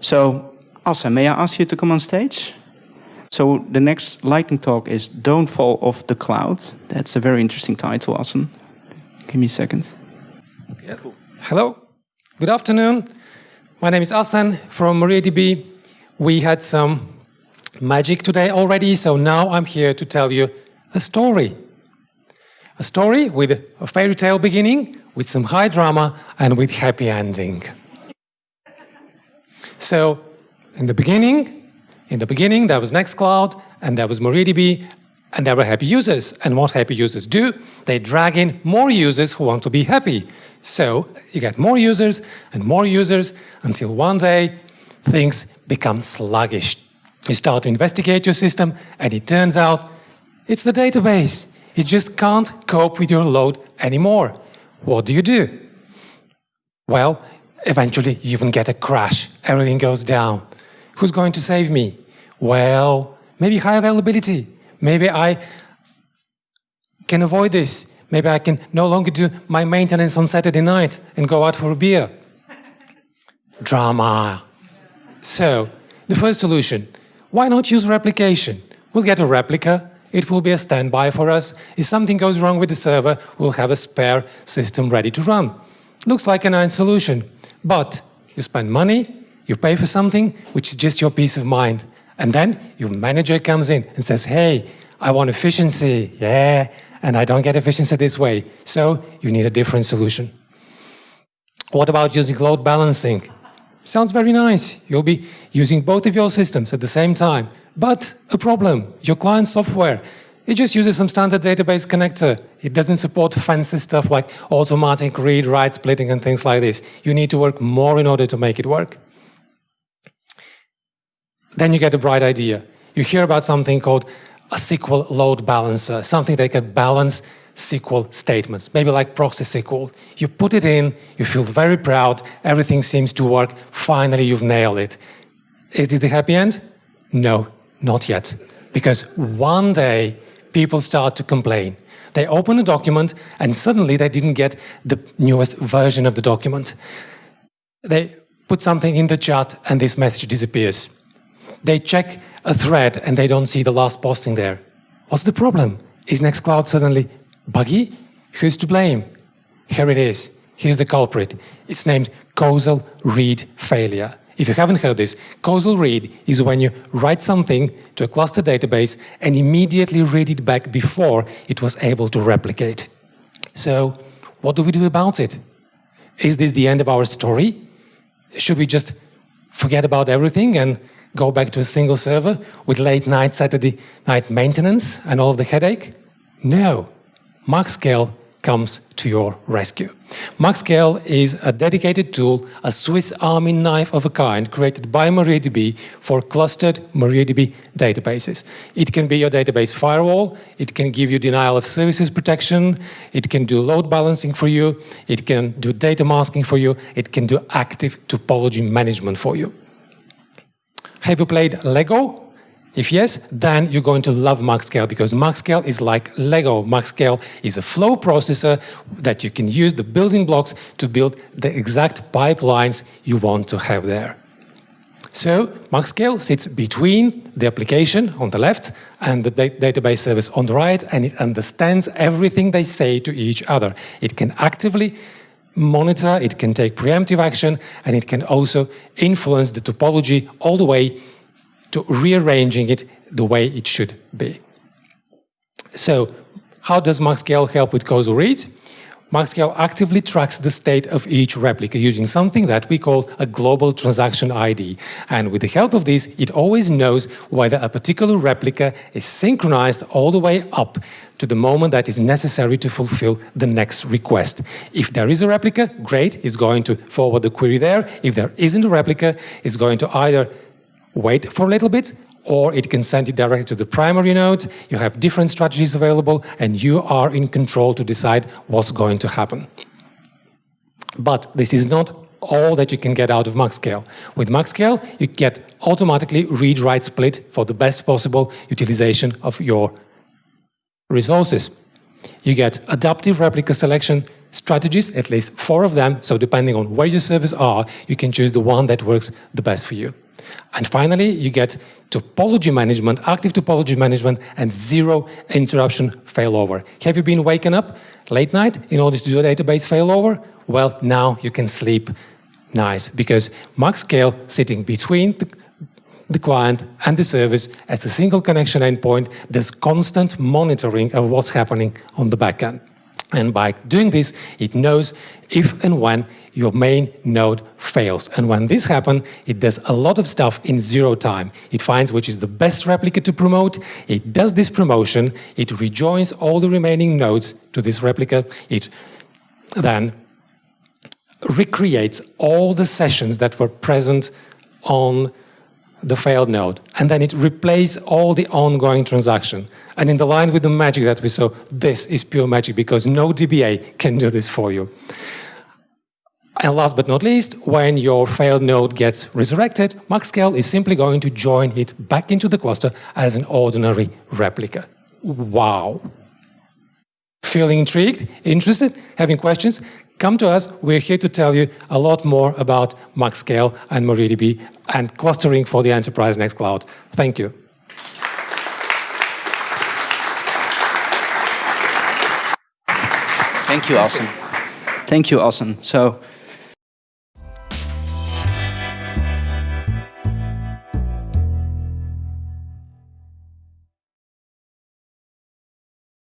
So, Asa, may I ask you to come on stage? So the next lightning talk is Don't Fall Off the Cloud. That's a very interesting title, Assen. Give me a second. Yeah. Cool. Hello. Good afternoon. My name is Asen from MariaDB. We had some magic today already, so now I'm here to tell you a story. A story with a fairy tale beginning, with some high drama, and with happy ending. So, in the beginning, in the beginning, there was Nextcloud, and there was MariaDB, and there were happy users. And what happy users do? They drag in more users who want to be happy. So you get more users and more users until one day things become sluggish. You start to investigate your system, and it turns out it's the database. It just can't cope with your load anymore. What do you do? Well, eventually you even get a crash. Everything goes down. Who's going to save me? Well, maybe high availability. Maybe I can avoid this. Maybe I can no longer do my maintenance on Saturday night and go out for a beer. Drama. So, the first solution, why not use replication? We'll get a replica, it will be a standby for us. If something goes wrong with the server, we'll have a spare system ready to run. Looks like a nice solution, but you spend money, you pay for something which is just your peace of mind. And then your manager comes in and says, hey, I want efficiency. Yeah, and I don't get efficiency this way. So you need a different solution. What about using load balancing? Sounds very nice. You'll be using both of your systems at the same time. But a problem, your client software, it just uses some standard database connector. It doesn't support fancy stuff like automatic read, write, splitting and things like this. You need to work more in order to make it work. Then you get a bright idea. You hear about something called a SQL load balancer, something that can balance SQL statements, maybe like proxy SQL. You put it in, you feel very proud, everything seems to work, finally you've nailed it. Is this the happy end? No, not yet. Because one day people start to complain. They open a document and suddenly they didn't get the newest version of the document. They put something in the chat and this message disappears. They check a thread and they don't see the last posting there. What's the problem? Is Nextcloud suddenly buggy? Who's to blame? Here it is. Here's the culprit. It's named causal read failure. If you haven't heard this, causal read is when you write something to a cluster database and immediately read it back before it was able to replicate. So what do we do about it? Is this the end of our story? Should we just forget about everything and go back to a single server with late night Saturday night maintenance and all of the headache? No. MaxScale comes to your rescue. MaxScale is a dedicated tool, a Swiss army knife of a kind created by MariaDB for clustered MariaDB databases. It can be your database firewall, it can give you denial of services protection, it can do load balancing for you, it can do data masking for you, it can do active topology management for you. Have you played Lego? If yes, then you're going to love MaxScale because MaxScale is like Lego. MaxScale is a flow processor that you can use the building blocks to build the exact pipelines you want to have there. So MaxScale sits between the application on the left and the database service on the right, and it understands everything they say to each other. It can actively monitor, it can take preemptive action, and it can also influence the topology all the way to rearranging it the way it should be. So how does MaxScale help with causal reads? MaxScale actively tracks the state of each replica using something that we call a global transaction ID. And with the help of this, it always knows whether a particular replica is synchronized all the way up to the moment that is necessary to fulfill the next request. If there is a replica, great, it's going to forward the query there. If there isn't a replica, it's going to either wait for a little bit, or it can send it directly to the primary node. You have different strategies available, and you are in control to decide what's going to happen. But this is not all that you can get out of MaxScale. With MaxScale, you get automatically read-write split for the best possible utilization of your resources. You get adaptive replica selection strategies, at least four of them. So depending on where your servers are, you can choose the one that works the best for you. And finally, you get topology management, active topology management, and zero interruption failover. Have you been waken up late night in order to do a database failover? Well, now you can sleep nice because MaxScale sitting between the, the client and the service as a single connection endpoint does constant monitoring of what's happening on the backend. And by doing this, it knows if and when your main node fails. And when this happens, it does a lot of stuff in zero time. It finds which is the best replica to promote, it does this promotion, it rejoins all the remaining nodes to this replica, it then recreates all the sessions that were present on the failed node, and then it replaces all the ongoing transaction. And in the line with the magic that we saw, this is pure magic because no DBA can do this for you. And last but not least, when your failed node gets resurrected, MaxScale is simply going to join it back into the cluster as an ordinary replica. Wow. Feeling intrigued? Interested? Having questions? Come to us. We're here to tell you a lot more about MaxScale and MariaDB and clustering for the enterprise Nextcloud. Thank you. Thank you, Austin. Thank you, Austin. So